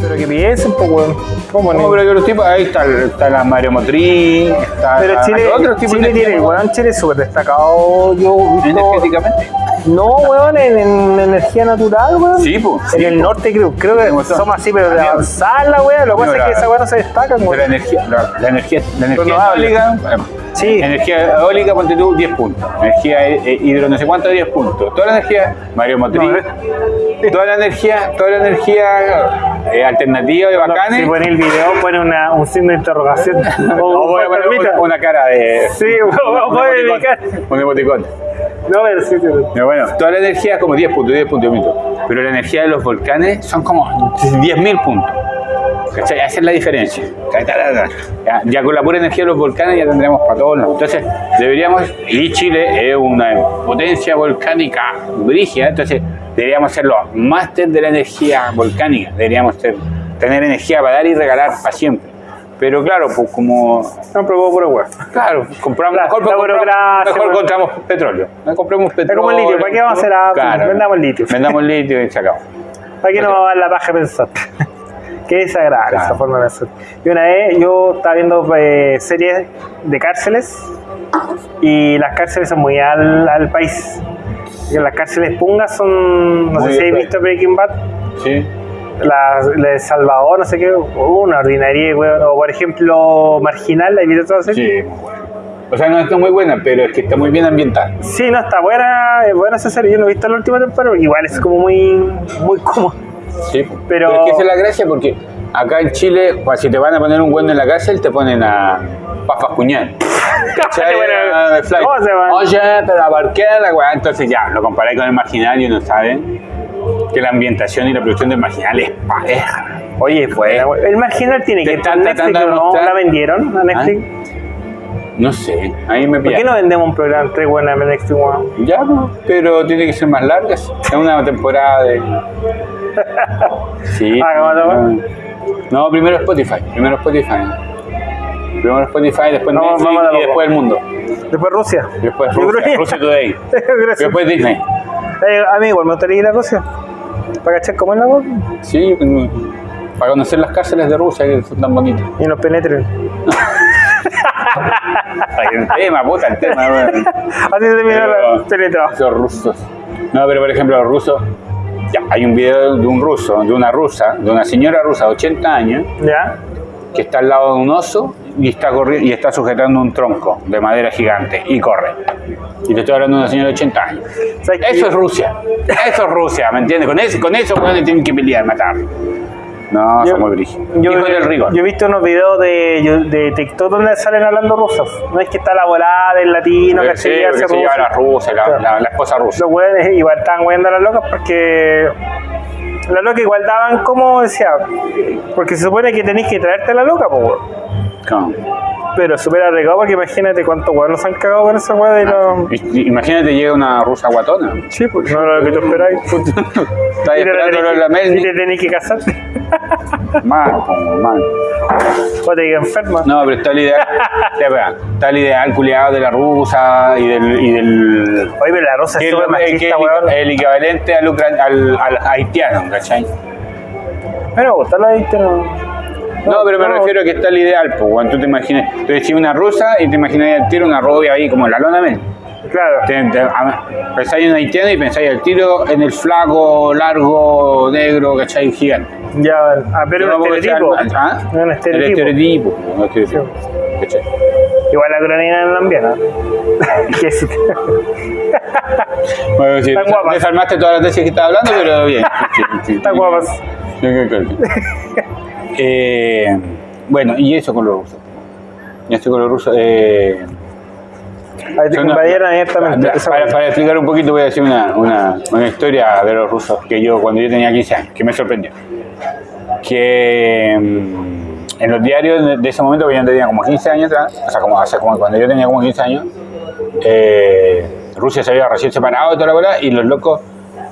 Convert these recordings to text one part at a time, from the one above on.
Pero que piensen, pues, weón. ¿Cómo No, pero que los tipos, ahí está, está la Mario Motriz, está Pero Chile, hay otros tipos Chile tiene, weón, Chile es súper destacado. Yo visto- energéticamente. No, weón, en, en energía natural, weón. Sí, pues. En el norte creo, creo que Somos- somos así, pero de avanzar la weá, lo que pasa es que esa weá no se destacan, Pero la weón. energía, la, la energía, la energía Sí. energía eólica, ponte tú 10 puntos. Energía eh, eh, hidro no sé cuánto, 10 puntos. Toda la energía, Mario Motriz, No, toda la energía, toda la energía eh, alternativa y bacanes. Si pone el video, pone una, un signo de interrogación. o voy a poner una, cara de. Sí, un emoticón. No, pero sí, sí. Pero bueno, toda la energía es como 10 puntos, 10 puntos, 10 puntos. Pero la energía de los volcanes son como 10.000 puntos. ¿Cachai? Esa es la diferencia. Ya, ya con la pura energía de los volcanes ya tendremos para todos lados. Entonces, deberíamos, y Chile es una potencia volcánica brígida, entonces deberíamos ser los máster de la energía volcánica. Deberíamos ser- tener energía para dar y regalar para siempre. Pero claro, pues como No, pero puro weón. Claro, compramos, La- mejor, la compramos- mejor compramos petróleo. No compremos Es petróleo. como el litio, ¿para qué vamos a hacer Apple? Vendamos litio. Vendamos litio y se acabó. ¿Para qué no va a dar la paja pensar? Qué desagradable Claro. esa forma de pensar. Y una vez yo estaba viendo eh, series de cárceles y las cárceles son muy al, al país. Y las cárceles pungas son, no Muy sé si habéis visto Breaking Bad, Sí. la, la de Salvador, no sé qué, una ordinaria, weón. O por ejemplo, Marginal, ¿hay visto toda serie? Sí, muy buena. O sea, no está muy buena, pero es que está muy bien ambientada. Sí, no, está buena, es buena esa serie. Yo no he visto la última temporada, igual es como muy, muy cómodo. Sí. Pero- es que esa es la gracia porque acá en Chile, pues, si te van a poner un güey en la cárcel, te ponen a Pafas Cuñal. Bueno, Ah. Oye, pero ¿por qué la weá? Entonces ya, lo comparáis con el marginal y uno sabe que la ambientación y la producción del marginal es pareja. Oye, pues, el marginal tiene que estar tratando de ¿no? ¿La vendieron a Netflix? No sé, ahí me ¿Por qué no vendemos un programa tres buenas en Netflix? Ya, pues, pero tiene que ser más larga. Es una temporada de. Sí. Ah, no. No, primero Spotify. Primero Spotify. Primero Spotify, después Netflix la y después el mundo. Después Rusia. Después Rusia, Rusia Today. Después Disney. Eh, a mí igual me gustaría ir a Rusia. ¿Para cachar cómo es la cosa? Sí, para conocer las cárceles de Rusia que son tan bonitas. Y nos penetren. el tema, puta, el tema. weón. Así se termina Pero- la teletrabajo. Esos rusos. No, pero por ejemplo, los rusos. Ya, hay un video de un ruso, de una rusa, de una señora rusa de 80 años, ¿Ya? que está al lado de un oso y está, corri- y está sujetando un tronco de madera gigante y corre. Y te estoy hablando de una señora de 80 años. Eso es Rusia. Eso es Rusia, ¿me entiendes? Con eso, con eso weones, tienen que pelear, matar. No, Yo- son muy brígidos. Yo, he visto unos videos de, de TikTok donde salen hablando rusos. No es que está la volada del latino, que sí, se se lleva la ruso. rusa, la, Claro. la- la esposa rusa. Los weones igual estaban weyando a las locas porque las locas igual daban como decía, porque se supone que tenéis que traerte a la loca, po, weón. Claro. pero súper arriesgado porque imagínate cuántos weones se han cagado con esa weá de los. Y- y- Imagínate, llega una rusa guatona. Sí, pues no era lo que tú esperáis. Está Y te esperando la Mel. y te tenés que casar. Mal. O te digas enferma. No, pero está el ideal. está el ideal culiado de la rusa y del. Y del Oye, pero la que es súper que machista, weón. el, el equivalente al, ucran- al, al haitiano, ¿cachai? Pero me gusta la viste, no. Pero me no. refiero a que está el ideal, pues, cuando tú te imaginas, tú decís una rusa y te imaginas al tiro una rubia ahí como la lona Mel. Claro. Te- te- a- pensáis en haitiano y pensáis al tiro en el flaco, largo, negro, ¿cachai? Gigante. Ya, ah, pero Yo un no puedo estereotipo. ¿Ah? Un El estereotipo. estereotipo. un estereotipo. ¿Cachai? Igual la cronina ¿no? Que es- Bueno, sí, Están guapas. desarmaste todas las tesis que estaba hablando, pero bien. Sí, sí, Están sí. guapas. Sí, sí, sí. Eh, bueno, y eso con los rusos. Y eso con los rusos. Eh, Abiertamente. Para, explicar un poquito, voy a decir una, una, una historia de los rusos que yo, cuando yo tenía 15 años, que me sorprendió. Que mm, en los diarios de, ese momento, que yo tenía como 15 años o sea, como, hace como cuando yo tenía como 15 años, eh, Rusia se había recién separado y toda la bola, y los locos,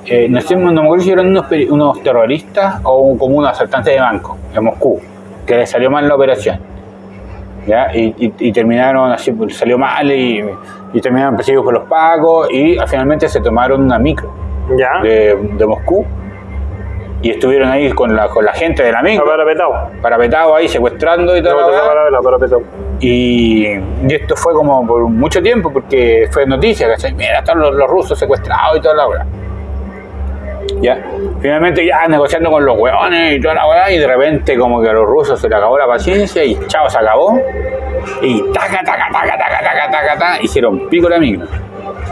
eh, no sé, no me acuerdo si eran unos, unos terroristas o como unos asaltantes de banco en Moscú, que les salió mal la operación. ¿Ya? Y, y- y terminaron así, pues, salió mal y, y terminaron perseguidos por los pacos y ah, finalmente se tomaron una micro Ya. de, de Moscú y estuvieron ahí con la, con la gente de la micro, Parapetado. parapetados ahí secuestrando y todo. No, parapetado. Y, y esto fue como por mucho tiempo porque fue noticia, ¿cachai? Mira, están los, los rusos secuestrados y toda la hora. Ya, finalmente ya negociando con los hueones y toda la weá, y de repente como que a los rusos se le acabó la paciencia y chao, se acabó. Y taca, taca, taca, taca, taca, taca, taca, hicieron pico la micro.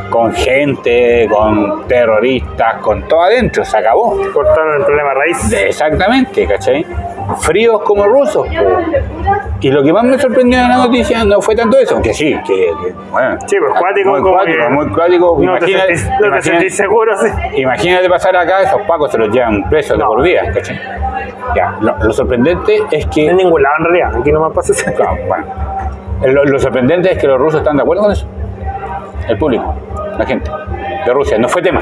Con gente, con terroristas, con todo adentro, se acabó. Cortaron el problema raíz. Exactamente, ¿cachai? Fríos como rusos. po. Y lo que más me sorprendió de la noticia no fue tanto eso, que sí, que, que, bueno. Sí, pues cuático, Muy como cuático, que muy cuático. No te Imagínate- sentís, no te imagínate- sentís seguro, sí. Imagínate pasar acá, esos pacos se los llevan presos de No. por vida, ¿cachai? Ya, lo, lo sorprendente es que. En ningún lado, en realidad. Aquí no me pasa eso. Claro, bueno. Lo, lo sorprendente es que los rusos están de acuerdo con eso. El público, la gente de Rusia, no fue tema.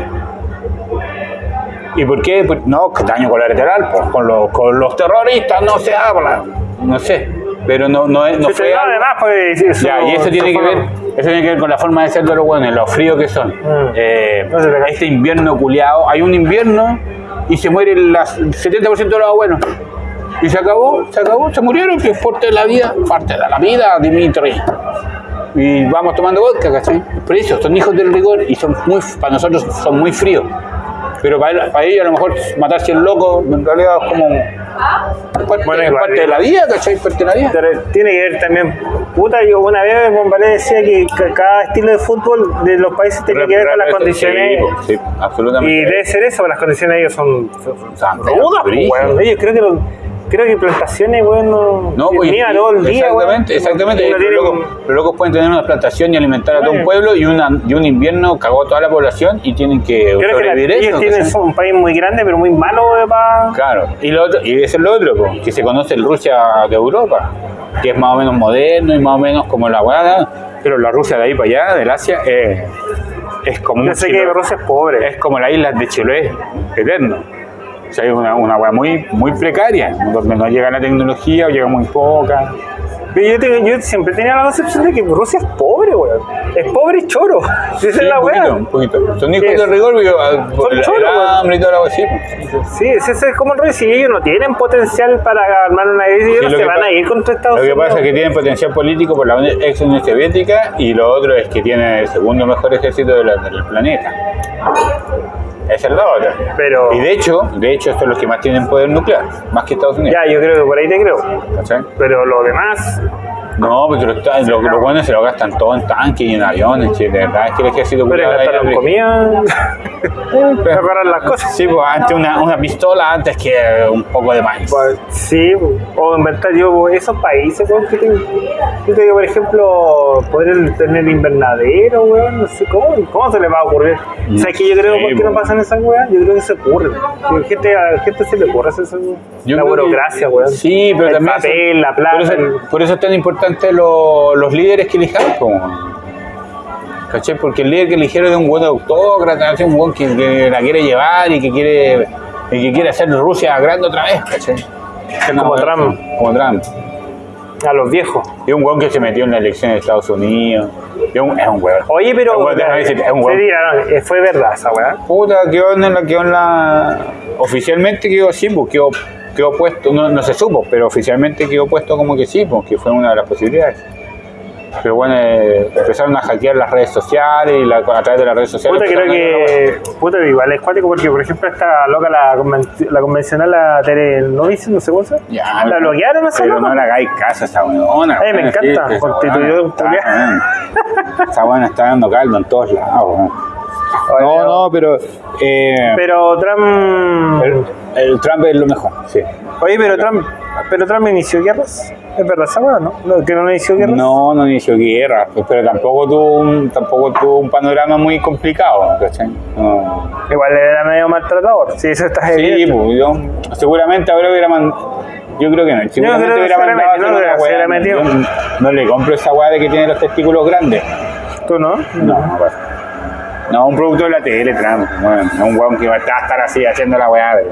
¿Y por qué? Pues, no, que daño colateral, pues con los, con los terroristas no se habla. No sé, pero no, no, es- no Sí, fue. algo- además, pues. Eso, ya, y eso tiene que ver, eso tiene que ver con la forma de ser de los buenos, lo fríos que son. Mm. Eh, No este invierno culiado, hay un invierno y se muere el 70% de los abuelos. Y se acabó, se acabó, se murieron, que es parte de la vida, parte de la vida, Dimitri. Y vamos tomando vodka, ¿cachai? Por eso, son hijos del rigor y son muy, para nosotros son muy fríos. Pero para, para ellos a lo mejor matarse el loco en realidad es como parte, Bueno, es parte de la vida, ¿cachai? Parte de la vida. Pero tiene que ver también, puta, yo una vez Bombalé decía que ca- cada estilo de fútbol de los países tiene que ver con las Sí, condiciones. Sí, absolutamente. Y debe ser eso, las condiciones de ellos son, son, son Son rudas, pues, weón. Ellos creo que, lo- creo que plantaciones, weón, no, pues, mía todo el día, exactamente, exactamente. Los, locos, los locos pueden tener una plantación y alimentar a todo un Bueno. pueblo y, una, y un invierno cagó a toda la población y tienen que Creo que la- ellos tienen un país muy grande, pero muy malo para... Claro, y, lo otro, y eso es lo otro, po, que se conoce el Rusia de Europa, que es más o menos moderno y más o menos como la guada, pero la Rusia de ahí para allá, del Asia, eh, es como Yo sé que. Rusia es pobre. es como las islas de Chiloé, eterno. O sea, es una, una hueá muy, muy precaria, donde no llega la tecnología o llega muy poca. Yo, tengo- yo siempre tenía la concepción de que Rusia es pobre, weón. Es pobre y choro. Esa es Sí, la un poquito, weá. un poquito. Son hijos Sí. del rigor, pero, ah, el, choros, hambre y todo lo así. Sí, ese es como el rey. Si ellos no tienen potencial para armar una guerra, ellos Sí, se van a ir contra Estados Lo que Unidos. pasa es que tienen potencial político por la ex Unión Soviética y lo otro es que tienen el segundo mejor ejército de la- del planeta. Es otra. Pero- Y de hecho, de hecho, son los que más tienen poder nuclear, más que Estados Unidos. Ya, yo creo que por ahí te creo. ¿cachai? Pero lo demás, No, pero los, los, los buenos se lo gastan todo en tanques y en aviones, che, de verdad es que el ejército pero gastaron ahí- comida, mejorar las cosas. Sí, pues antes una, una pistola antes que un poco de maíz. Pues, Sí, o inventar yo pues, esos países, weón, que. Yo te digo, por ejemplo, poder tener invernadero, weón, no sé cómo, cómo se les va a ocurrir. No ¿Sabes qué yo creo sé, por qué no weón. pasan esas weas? Yo creo que se ocurren. Que gente, a la gente se le ocurre hacer eso. Yo la creo que- burocracia, weón. Sí, pero el también. papel, son- la plata. Por eso, por eso es tan importante lo- los líderes que elijamos. po. ¿Cachai? Porque el líder que eligieron es un buen autócrata, es un buen que, que la quiere llevar y que quiere y que quiere hacer Rusia grande otra vez, ¿cachai? Como Trump. Como Trump. a los viejos. Es un buen que se metió en la elección de Estados Unidos. Es un, es un hueón. Oye, pero. Es un hueón. tiraron, eh, fue verdad esa weá. Puta, quedó en la, quedó en la. Oficialmente quedó así, pues quedó, quedó puesto, no, no se supo, pero oficialmente quedó puesto como que sí, pues que fue una de las posibilidades. Pero bueno, eh, empezaron a hackear las redes sociales y la- a través de las redes sociales. Puta, creo que. Puta, igual es cuático porque, por ejemplo, esta loca, la, conven- la convencional, la Tere Novice, no sé cómo se. Ya, La bloquearon esa Pero loca. no le hagáis caso a esa weona. Ay, me encanta, sí, constituyó un. Esa buena está dando caldo en todos lados. No, no, pero. Eh, Pero Trump. El Trump es lo mejor, sí. Oye, pero Trump. Pero Trump inició guerras. Es verdad esa ¿no? ¿No? ¿Que no inició guerras? No, no inició guerra, pues, pero tampoco tuvo un, tampoco tuvo un panorama muy complicado, ¿cachai? No. Igual era medio maltratador. Sí, eso está Sí, pues, yo, seguramente ahora hubiera mandado. Yo creo que no. Seguramente creo que hubiera mandado no, una metió. Yo no le compro esa weá de que tiene los testículos grandes. ¿Tú no? No, no pasa. No, un producto de la tele, Trump. Bueno, no un weón que va a estar así haciendo la weá, pero.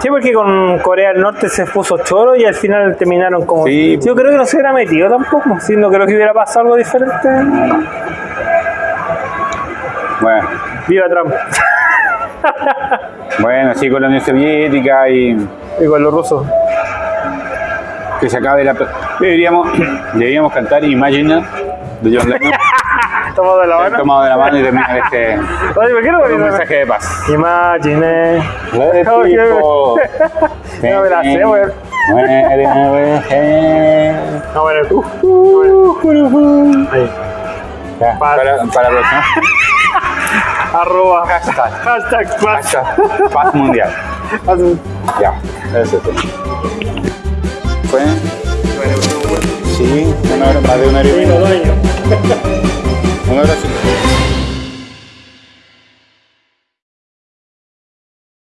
Sí, porque con Corea del Norte se puso choro y al final terminaron como. Sí. Yo creo que no se hubiera metido tampoco. Sí, no creo que hubiera pasado algo diferente. Bueno, Viva Trump. bueno, sí, con la Unión Soviética y Y con los rusos. que se acabe la. Deberíamos, deberíamos cantar Imagine de John Lennon. Tomado de la mano. tomado de la mano y este Oye, ¿por qué no con un mensaje de paz. Imagine. Oye, go. No me la sé, weón. No, bueno. Ahí. Ya, Para, para la próxima. Arroba. Hashtag. Hashtag paz. Hashtag Paz mundial. Ya, eso es todo. Fue. Sí, una hora, más de una hora y media. Lindo dueño. Una hora sí.